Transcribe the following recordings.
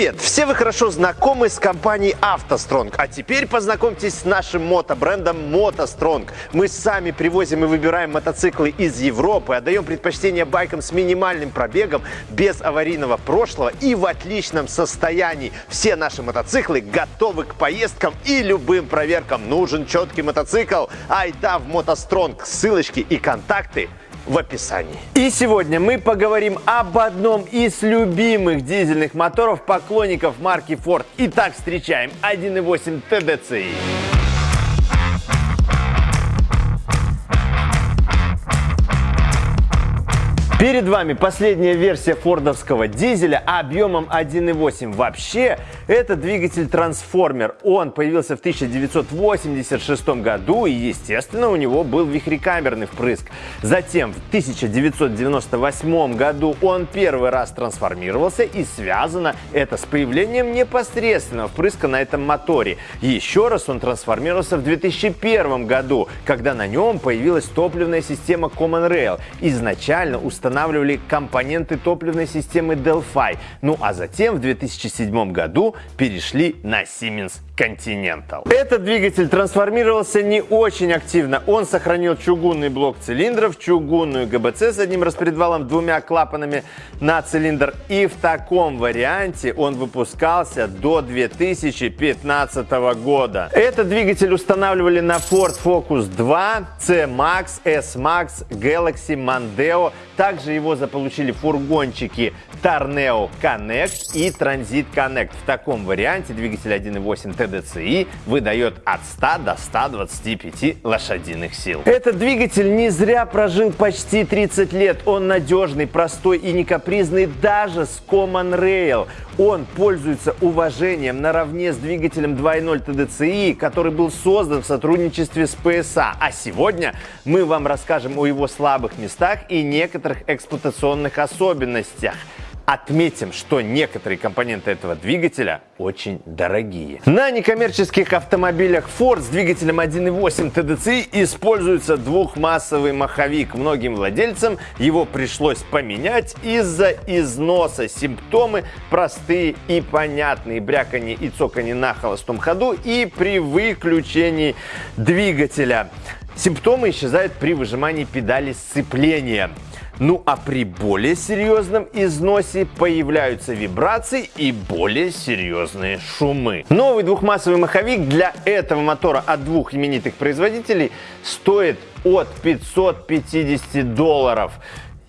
Привет! Все вы хорошо знакомы с компанией автостронг, а теперь познакомьтесь с нашим мотобрендом мотостронг. Мы сами привозим и выбираем мотоциклы из Европы, отдаем предпочтение байкам с минимальным пробегом, без аварийного прошлого и в отличном состоянии. Все наши мотоциклы готовы к поездкам и любым проверкам. Нужен четкий мотоцикл? Айда в мотостронг. Ссылочки и контакты в описании. И сегодня мы поговорим об одном из любимых дизельных моторов поклонников марки Ford. Итак, встречаем 1.8 TDCi. Перед вами последняя версия фордовского дизеля объемом 1.8. Вообще, это двигатель-трансформер. Он появился в 1986 году и, естественно, у него был вихрекамерный впрыск. Затем в 1998 году он первый раз трансформировался и связано это с появлением непосредственного впрыска на этом моторе. Еще раз он трансформировался в 2001 году, когда на нем появилась топливная система Common Rail. Изначально установленная устанавливали компоненты топливной системы Delphi. Ну а затем в 2007 году перешли на Siemens Continental. Этот двигатель трансформировался не очень активно. Он сохранил чугунный блок цилиндров, чугунную ГБЦ с одним распредвалом, двумя клапанами на цилиндр. И в таком варианте он выпускался до 2015 года. Этот двигатель устанавливали на Ford Focus 2, C-Max, S-Max, Galaxy, Mondeo. Также его заполучили фургончики Torneo Connect и Transit Connect. В таком варианте двигатель 1.8 TDCi выдает от 100 до 125 лошадиных сил. Этот двигатель не зря прожил почти 30 лет. Он надежный, простой и не капризный даже с Common Rail. Он пользуется уважением наравне с двигателем 2.0 TDCi, который был создан в сотрудничестве с PSA. А сегодня мы вам расскажем о его слабых местах и некоторых эксплуатационных особенностях. Отметим, что некоторые компоненты этого двигателя очень дорогие. На некоммерческих автомобилях Ford с двигателем 1.8 TDCi используется двухмассовый маховик. Многим владельцам его пришлось поменять из-за износа. Симптомы простые и понятные. Бряканье и цоканье на холостом ходу и при выключении двигателя. Симптомы исчезают при выжимании педали сцепления. Ну а при более серьезном износе появляются вибрации и более серьезные шумы. Новый двухмассовый маховик для этого мотора от двух именитых производителей стоит от 550 долларов.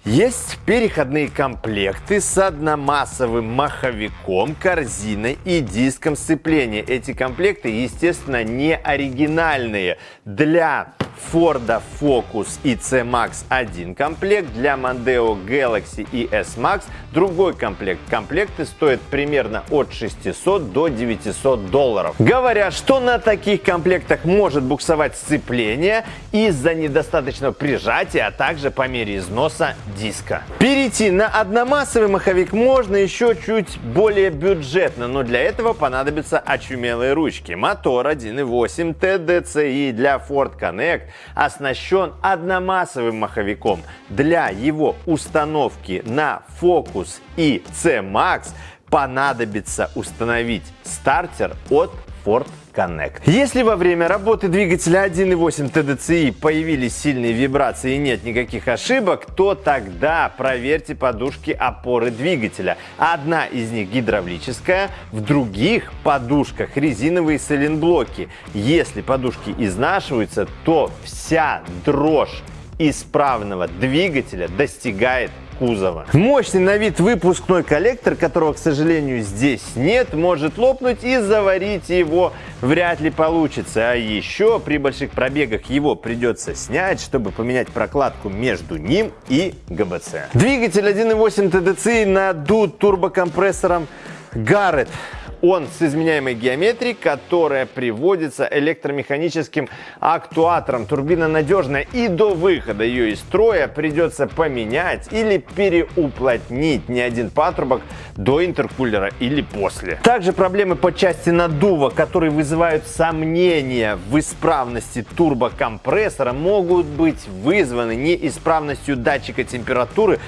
Есть переходные комплекты с одномассовым маховиком, корзиной и диском сцепления. Эти комплекты, естественно, не оригинальные. Для Ford Focus и C-Max один комплект, для Mondeo Galaxy и S-Max другой комплект. Комплекты стоят примерно от 600 до 900 долларов. Говорят, что на таких комплектах может буксовать сцепление из-за недостаточного прижатия, а также по мере износа диска. Перейти на одномассовый маховик можно еще чуть более бюджетно, но для этого понадобятся очумелые ручки. Мотор 1.8 TDCi для Ford Connect оснащен одномассовым маховиком. Для его установки на Focus и C-Max понадобится установить стартер от Ford Connect. Если во время работы двигателя 1.8 TDCi появились сильные вибрации и нет никаких ошибок, то тогда проверьте подушки опоры двигателя. Одна из них гидравлическая, в других подушках резиновые сайлентблоки. Если подушки изнашиваются, то вся дрожь исправного двигателя достигает кузова. Мощный на вид выпускной коллектор, которого, к сожалению, здесь нет, может лопнуть и заварить его вряд ли получится. А еще при больших пробегах его придется снять, чтобы поменять прокладку между ним и ГБЦ. Двигатель 1.8 TDCi надут турбокомпрессором Garrett он с изменяемой геометрией, которая приводится электромеханическим актуатором. Турбина надежная и до выхода ее из строя придется поменять или переуплотнить не один патрубок до интеркулера или после. Также проблемы по части наддува, которые вызывают сомнения в исправности турбокомпрессора, могут быть вызваны неисправностью датчика температуры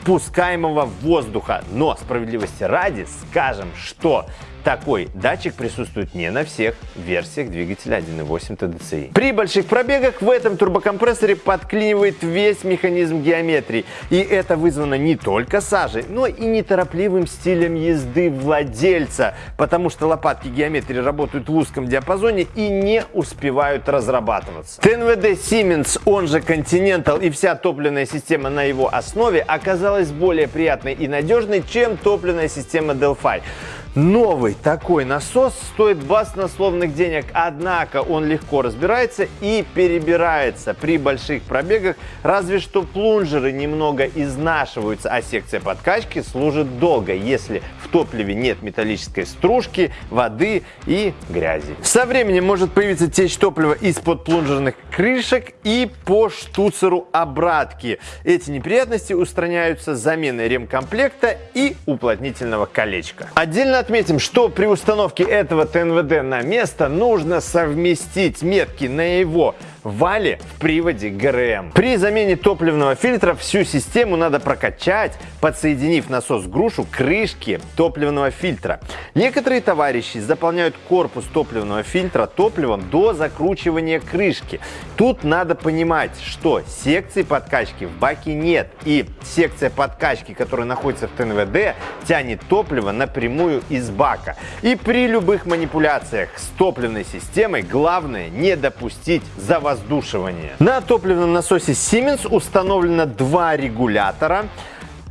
впускаемого воздуха. Но справедливости ради скажем, что такой датчик присутствует не на всех версиях двигателя 1.8 TDCi. При больших пробегах в этом турбокомпрессоре подклинивает весь механизм геометрии. И это вызвано не только сажей, но и неторопливым стилем езды владельца, потому что лопатки геометрии работают в узком диапазоне и не успевают разрабатываться. ТНВД Siemens, он же Continental и вся топливная система на его основе оказалась более приятной и надежной, чем топливная система Delphi. Новый такой насос стоит баснословных денег, однако он легко разбирается и перебирается при больших пробегах, разве что плунжеры немного изнашиваются, а секция подкачки служит долго, если в топливе нет металлической стружки, воды и грязи. Со временем может появиться течь топлива из-под плунжерных крышек и по штуцеру обратки. Эти неприятности устраняются заменой ремкомплекта и уплотнительного колечка. Отдельно отметим, что при установке этого ТНВД на место нужно совместить метки на его вале в приводе ГРМ. При замене топливного фильтра всю систему надо прокачать, подсоединив насос грушу к крышке топливного фильтра. Некоторые товарищи заполняют корпус топливного фильтра топливом до закручивания крышки. Тут надо понимать, что секции подкачки в баке нет, и секция подкачки, которая находится в ТНВД, тянет топливо напрямую из бака. И при любых манипуляциях с топливной системой главное не допустить завоздушивания. На топливном насосе Siemens установлено два регулятора.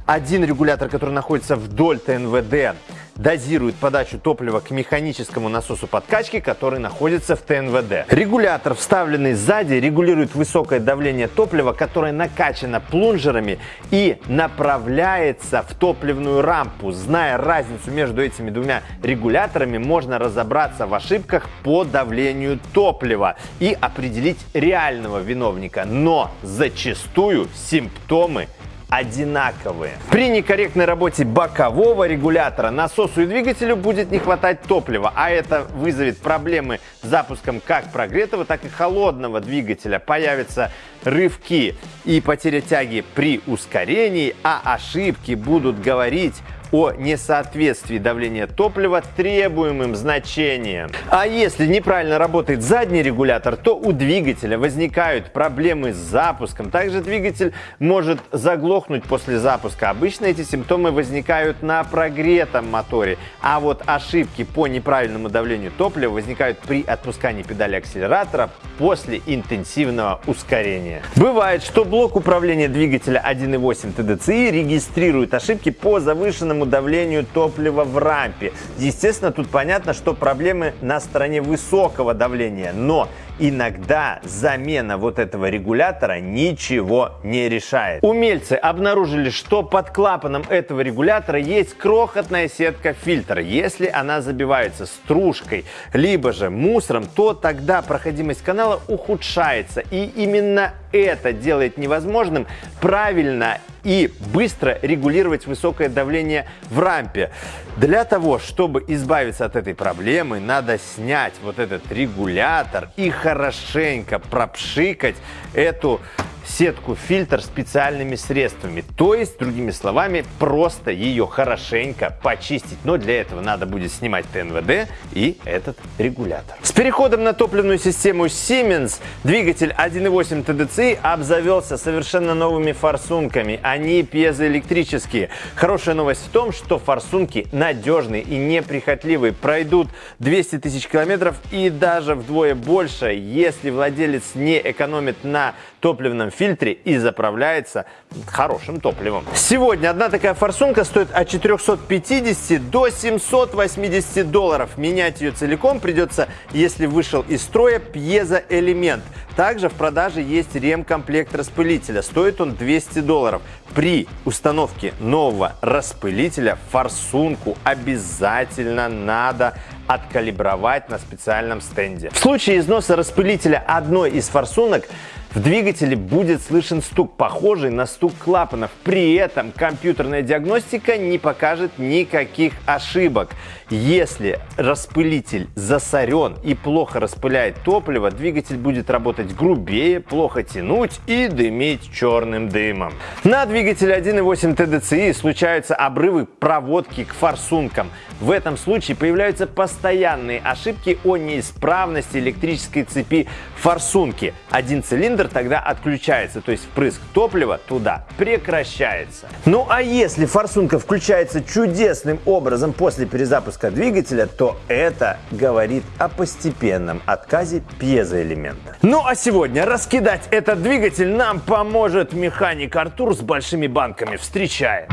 Один регулятор, который находится вдоль ТНВД, дозирует подачу топлива к механическому насосу подкачки, который находится в ТНВД. Регулятор, вставленный сзади, регулирует высокое давление топлива, которое накачано плунжерами и направляется в топливную рампу. Зная разницу между этими двумя регуляторами, можно разобраться в ошибках по давлению топлива и определить реального виновника. Но зачастую симптомы одинаковые. При некорректной работе бокового регулятора насосу и двигателю будет не хватать топлива, а это вызовет проблемы с запуском как прогретого, так и холодного двигателя. Появятся рывки и потеря тяги при ускорении, а ошибки будут говорить о несоответствии давления топлива требуемым значениям. А если неправильно работает задний регулятор, то у двигателя возникают проблемы с запуском. Также двигатель может заглохнуть после запуска. Обычно эти симптомы возникают на прогретом моторе. А вот ошибки по неправильному давлению топлива возникают при отпускании педали акселератора после интенсивного ускорения. Бывает, что блок управления двигателя 1.8 TDCi регистрирует ошибки по завышенному высокому давлению топлива в рампе. Естественно, тут понятно, что проблемы на стороне высокого давления, но иногда замена вот этого регулятора ничего не решает. Умельцы обнаружили, что под клапаном этого регулятора есть крохотная сетка фильтра. Если она забивается стружкой, либо же мусором, то тогда проходимость канала ухудшается. И именно это делает невозможным правильно и быстро регулировать высокое давление в рампе. Для того, чтобы избавиться от этой проблемы, надо снять вот этот регулятор и хорошенько пропшикать эту сетку фильтр специальными средствами. То есть, другими словами, просто ее хорошенько почистить. Но для этого надо будет снимать ТНВД и этот регулятор. С переходом на топливную систему Siemens двигатель 1.8 TDCi обзавелся совершенно новыми форсунками. Они пьезоэлектрические. Хорошая новость в том, что форсунки надежные и неприхотливые. Пройдут 200 тысяч километров и даже вдвое больше, если владелец не экономит на топливном фильтре и заправляется хорошим топливом. Сегодня одна такая форсунка стоит от 450 до 780 долларов. Менять ее целиком придется, если вышел из строя пьезоэлемент. Также в продаже есть ремкомплект распылителя. Стоит он 200 долларов. При установке нового распылителя форсунку обязательно надо откалибровать на специальном стенде. В случае износа распылителя одной из форсунок В двигателе будет слышен стук, похожий на стук клапанов. При этом компьютерная диагностика не покажет никаких ошибок. Если распылитель засорен и плохо распыляет топливо, двигатель будет работать грубее, плохо тянуть и дымить черным дымом. На двигателе 1.8 TDCi случаются обрывы проводки к форсункам. В этом случае появляются постоянные ошибки о неисправности электрической цепи форсунки. Один цилиндр тогда отключается, то есть впрыск топлива туда прекращается. Ну а если форсунка включается чудесным образом после перезапуска двигателя, то это говорит о постепенном отказе пьезоэлемента. Ну а сегодня раскидать этот двигатель нам поможет механик Артур с большими банками. Встречаем!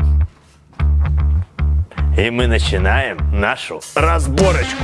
И мы начинаем нашу разборочку.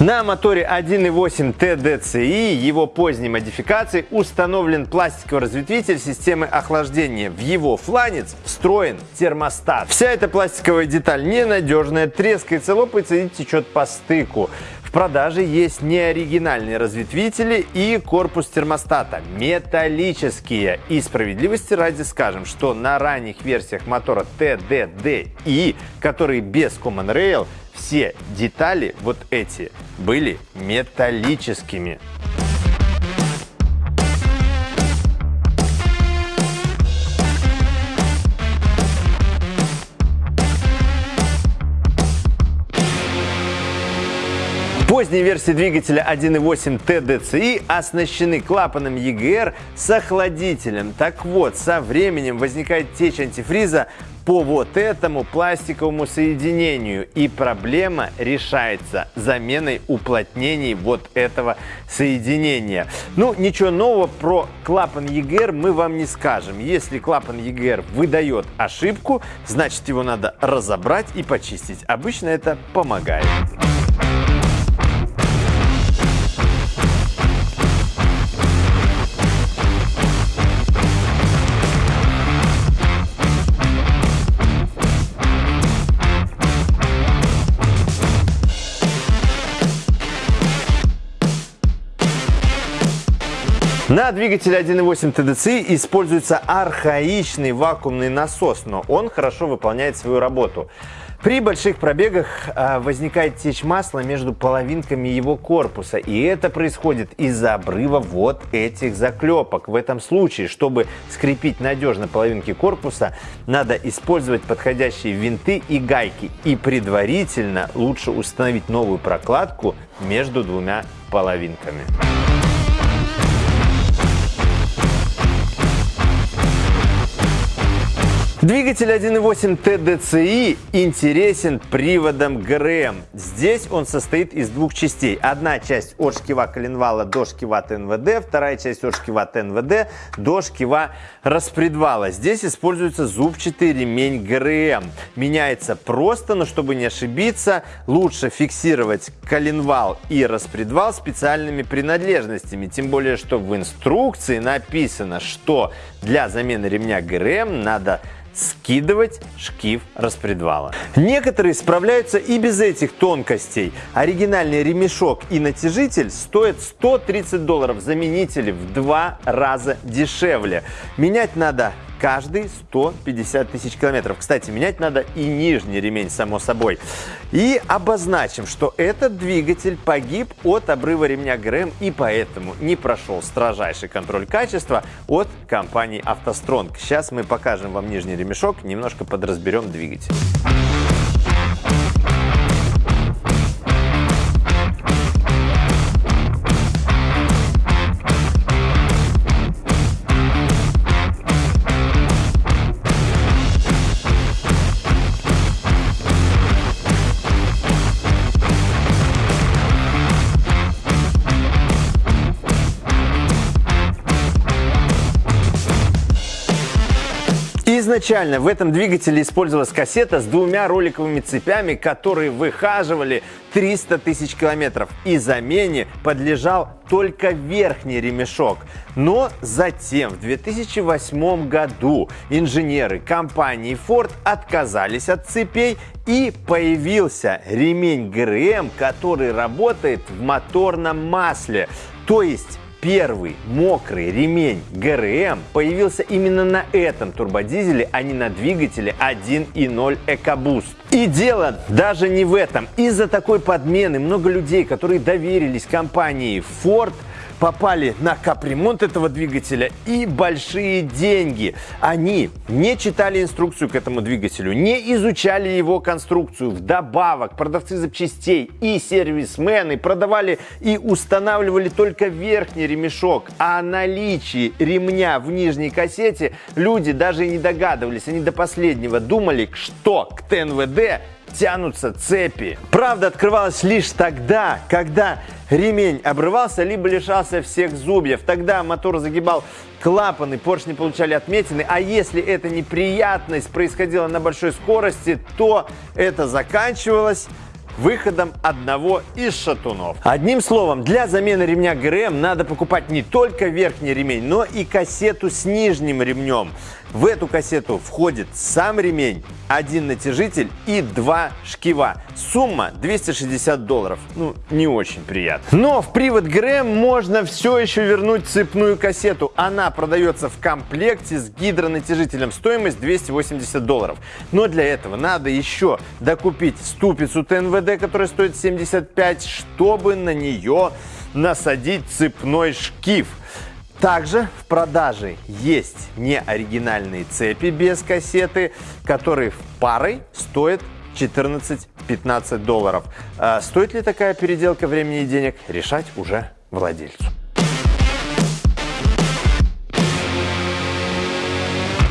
На моторе 1.8 TDCi его поздней модификации установлен пластиковый разветвитель системы охлаждения. В его фланец встроен термостат. Вся эта пластиковая деталь ненадежная, трескается, лопается и течет по стыку. В продаже есть неоригинальные разветвители и корпус термостата металлические. И справедливости ради скажем, что на ранних версиях мотора TDDI, которые без Common Rail, все детали вот эти были металлическими. Поздние версии двигателя 1.8 TDCi оснащены клапаном EGR с охладителем. Так вот, со временем возникает течь антифриза по вот этому пластиковому соединению. И проблема решается заменой уплотнений вот этого соединения. Ну, ничего нового про клапан EGR мы вам не скажем. Если клапан EGR выдает ошибку, значит его надо разобрать и почистить. Обычно это помогает. На двигателе 1.8 TDCi используется архаичный вакуумный насос, но он хорошо выполняет свою работу. При больших пробегах э, возникает течь масла между половинками его корпуса, и это происходит из-за обрыва вот этих заклепок. В этом случае, чтобы скрепить надежно половинки корпуса, надо использовать подходящие винты и гайки, и предварительно лучше установить новую прокладку между двумя половинками. Двигатель 1.8 TDCi интересен приводом ГРМ. Здесь он состоит из двух частей. Одна часть от шкива коленвала до шкива ТНВД, вторая часть от шкива ТНВД до шкива распредвала. Здесь используется зубчатый ремень ГРМ. Меняется просто, но чтобы не ошибиться, лучше фиксировать коленвал и распредвал специальными принадлежностями. Тем более, что в инструкции написано, что для замены ремня ГРМ надо скидывать шкив распредвала. Некоторые справляются и без этих тонкостей. Оригинальный ремешок и натяжитель стоят 130 долларов, заменители в два раза дешевле. Менять надо каждые 150 тысяч километров. Кстати, менять надо и нижний ремень, само собой. И обозначим, что этот двигатель погиб от обрыва ремня ГРМ и поэтому не прошел строжайший контроль качества от компании автостронг. Сейчас мы покажем вам нижний ремешок, немножко подразберем двигатель. Изначально в этом двигателе использовалась кассета с двумя роликовыми цепями, которые выхаживали 300 тысяч километров. И замене подлежал только верхний ремешок. Но затем в 2008 году инженеры компании Ford отказались от цепей и появился ремень ГРМ, который работает в моторном масле. То есть Первый мокрый ремень ГРМ появился именно на этом турбодизеле, а не на двигателе 1.0 EcoBoost. И дело даже не в этом. Из-за такой подмены много людей, которые доверились компании Ford – попали на капремонт этого двигателя и большие деньги. Они не читали инструкцию к этому двигателю, не изучали его конструкцию. Вдобавок, продавцы запчастей и сервисмены продавали и устанавливали только верхний ремешок. А о наличии ремня в нижней кассете люди даже и не догадывались. Они до последнего думали, что к ТНВД тянутся цепи. Правда открывалась лишь тогда, когда ремень обрывался, либо лишался всех зубьев. Тогда мотор загибал клапаны, поршни получали отметины. А если эта неприятность происходила на большой скорости, то это заканчивалось выходом одного из шатунов. Одним словом, для замены ремня ГРМ надо покупать не только верхний ремень, но и кассету с нижним ремнем. В эту кассету входит сам ремень, один натяжитель и два шкива. Сумма 260 долларов. Ну, не очень приятно. Но в привод ГРМ можно все еще вернуть цепную кассету. Она продается в комплекте с гидронатяжителем. Стоимость 280 долларов. Но для этого надо еще докупить ступицу ТНВД, которая стоит 75, чтобы на нее насадить цепной шкив. Также в продаже есть неоригинальные цепи без кассеты, которые в парой стоят 14-15 долларов. А стоит ли такая переделка времени и денег, решать уже владельцу.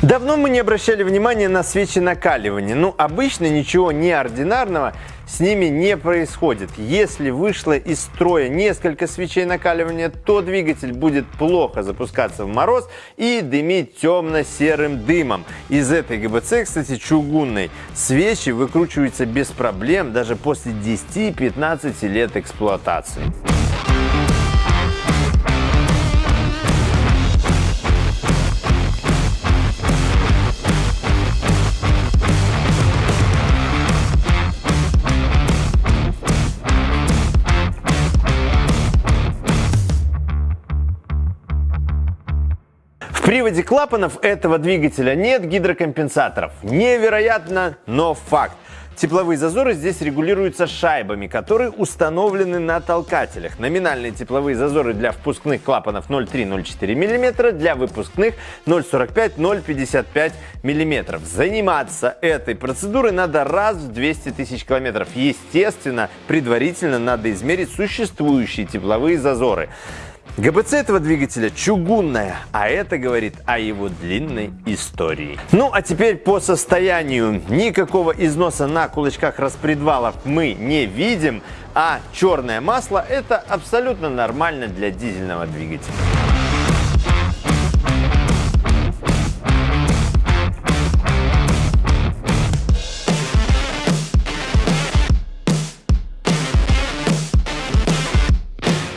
Давно мы не обращали внимания на свечи накаливания. Ну, обычно ничего неординарного с ними не происходит. Если вышло из строя несколько свечей накаливания, то двигатель будет плохо запускаться в мороз и дымить темно-серым дымом. Из этой ГБЦ, кстати, чугунной, свечи выкручиваются без проблем даже после 10-15 лет эксплуатации. Приводе клапанов этого двигателя нет гидрокомпенсаторов. Невероятно, но факт. Тепловые зазоры здесь регулируются шайбами, которые установлены на толкателях. Номинальные тепловые зазоры для впускных клапанов 0,3-0,4 мм, для выпускных 0,45-0,55 мм. Заниматься этой процедурой надо раз в 200 тысяч километров. Естественно, предварительно надо измерить существующие тепловые зазоры. ГБЦ этого двигателя чугунная, а это говорит о его длинной истории. Ну а теперь по состоянию. Никакого износа на кулачках распредвалов мы не видим, а черное масло это абсолютно нормально для дизельного двигателя.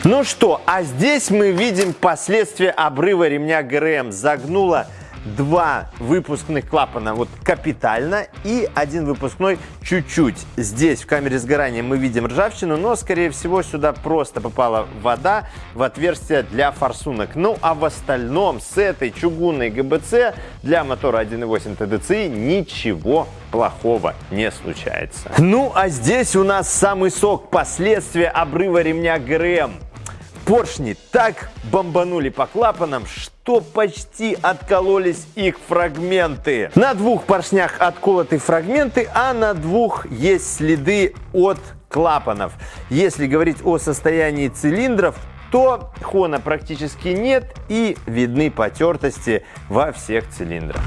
Ну что, а здесь мы видим последствия обрыва ремня ГРМ. Загнуло два выпускных клапана вот капитально и один выпускной чуть-чуть. Здесь в камере сгорания мы видим ржавчину, но скорее всего сюда просто попала вода в отверстие для форсунок. Ну а в остальном с этой чугунной ГБЦ для мотора 1.8 TDCi ничего плохого не случается. Ну а здесь у нас самый сок последствия обрыва ремня ГРМ. Поршни так бомбанули по клапанам, что почти откололись их фрагменты. На двух поршнях отколоты фрагменты, а на двух есть следы от клапанов. Если говорить о состоянии цилиндров, то хона практически нет и видны потертости во всех цилиндрах.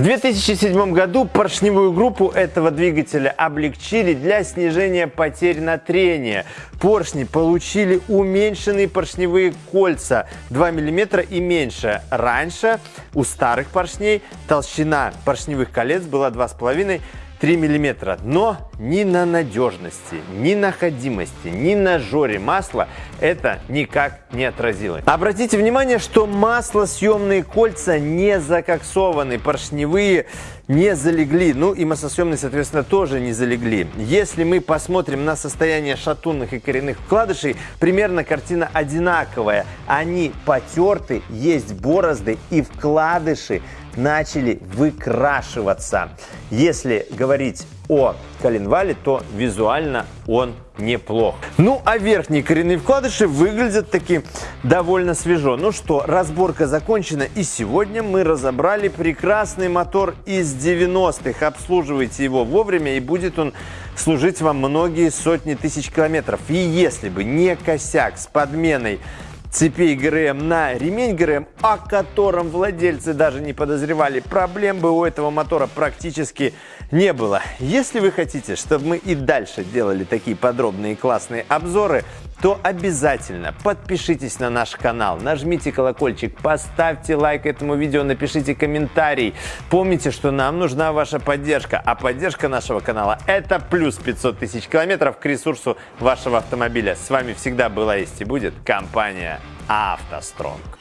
В 2007 году поршневую группу этого двигателя облегчили для снижения потерь на трение. Поршни получили уменьшенные поршневые кольца 2 мм и меньше. Раньше у старых поршней толщина поршневых колец была 2,5 3 мм. Но ни на надежности, ни на ходимости, ни на жоре масла это никак не отразилось. Обратите внимание, что маслосъемные кольца не закоксованы, поршневые не залегли, ну и маслосъемные, соответственно, тоже не залегли. Если мы посмотрим на состояние шатунных и коренных вкладышей, примерно картина одинаковая. Они потерты, есть борозды и вкладыши начали выкрашиваться. Если говорить о коленвале, то визуально он неплох. Ну, а верхние коренные вкладыши выглядят таки довольно свежо. Ну что, разборка закончена, и сегодня мы разобрали прекрасный мотор из 90-х. Обслуживайте его вовремя, и будет он служить вам многие сотни тысяч километров. И если бы не косяк с подменой цепей ГРМ на ремень ГРМ, о котором владельцы даже не подозревали. Проблем бы у этого мотора практически не было. Если вы хотите, чтобы мы и дальше делали такие подробные классные обзоры, то обязательно подпишитесь на наш канал, нажмите колокольчик, поставьте лайк этому видео, напишите комментарий. Помните, что нам нужна ваша поддержка, а поддержка нашего канала – это плюс 500 тысяч километров к ресурсу вашего автомобиля. С вами всегда была есть и будет компания «АвтоСтронг».